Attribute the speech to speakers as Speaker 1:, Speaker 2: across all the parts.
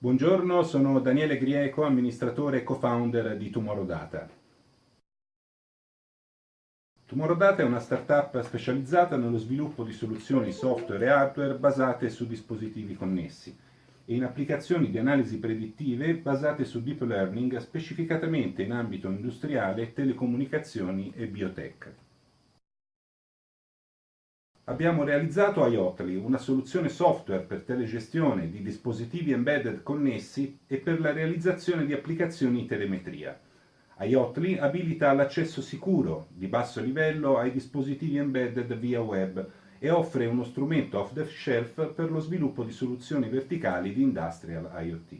Speaker 1: Buongiorno, sono Daniele Grieco, amministratore e co-founder di Tomorrow Data. Tomorrow Data è una startup specializzata nello sviluppo di soluzioni software e hardware basate su dispositivi connessi e in applicazioni di analisi predittive basate su deep learning specificatamente in ambito industriale, telecomunicazioni e biotech. Abbiamo realizzato iOtly, una soluzione software per telegestione di dispositivi embedded connessi e per la realizzazione di applicazioni in telemetria. iOtly abilita l'accesso sicuro, di basso livello, ai dispositivi embedded via web e offre uno strumento off-the-shelf per lo sviluppo di soluzioni verticali di Industrial IoT.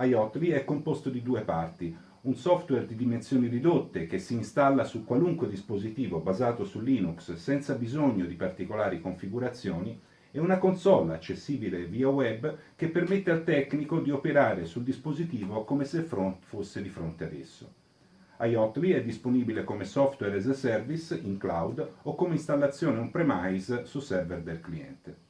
Speaker 1: iOtly è composto di due parti, un software di dimensioni ridotte che si installa su qualunque dispositivo basato su Linux senza bisogno di particolari configurazioni e una console accessibile via web che permette al tecnico di operare sul dispositivo come se fosse di fronte ad esso. iOtly è disponibile come software as a service in cloud o come installazione on-premise su server del cliente.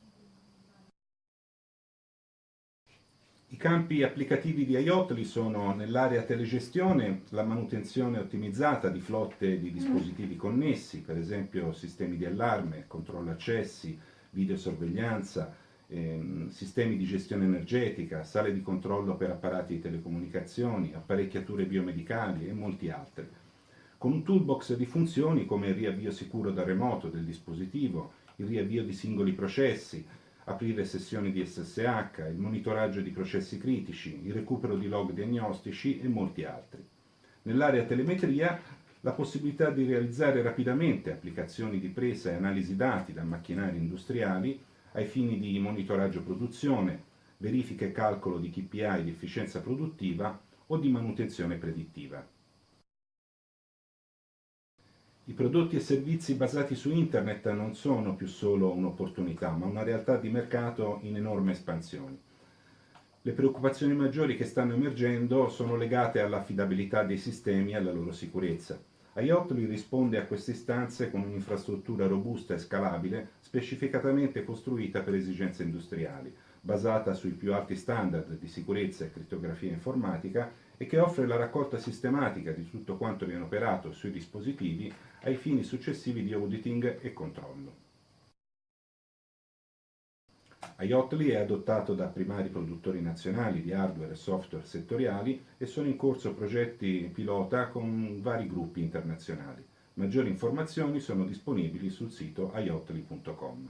Speaker 1: I campi applicativi di IOTLI sono nell'area telegestione la manutenzione ottimizzata di flotte di dispositivi connessi, per esempio sistemi di allarme, controllo accessi, videosorveglianza, ehm, sistemi di gestione energetica, sale di controllo per apparati di telecomunicazioni, apparecchiature biomedicali e molti altri. Con un toolbox di funzioni come il riavvio sicuro da remoto del dispositivo, il riavvio di singoli processi, aprire sessioni di SSH, il monitoraggio di processi critici, il recupero di log diagnostici e molti altri. Nell'area telemetria la possibilità di realizzare rapidamente applicazioni di presa e analisi dati da macchinari industriali ai fini di monitoraggio produzione, verifica e calcolo di KPI di efficienza produttiva o di manutenzione predittiva. I prodotti e servizi basati su internet non sono più solo un'opportunità, ma una realtà di mercato in enorme espansione. Le preoccupazioni maggiori che stanno emergendo sono legate all'affidabilità dei sistemi e alla loro sicurezza. IOTLI risponde a queste istanze con un'infrastruttura robusta e scalabile, specificatamente costruita per esigenze industriali, basata sui più alti standard di sicurezza e crittografia informatica e che offre la raccolta sistematica di tutto quanto viene operato sui dispositivi ai fini successivi di auditing e controllo. IOTLI è adottato da primari produttori nazionali di hardware e software settoriali e sono in corso progetti pilota con vari gruppi internazionali. Maggiori informazioni sono disponibili sul sito iotli.com.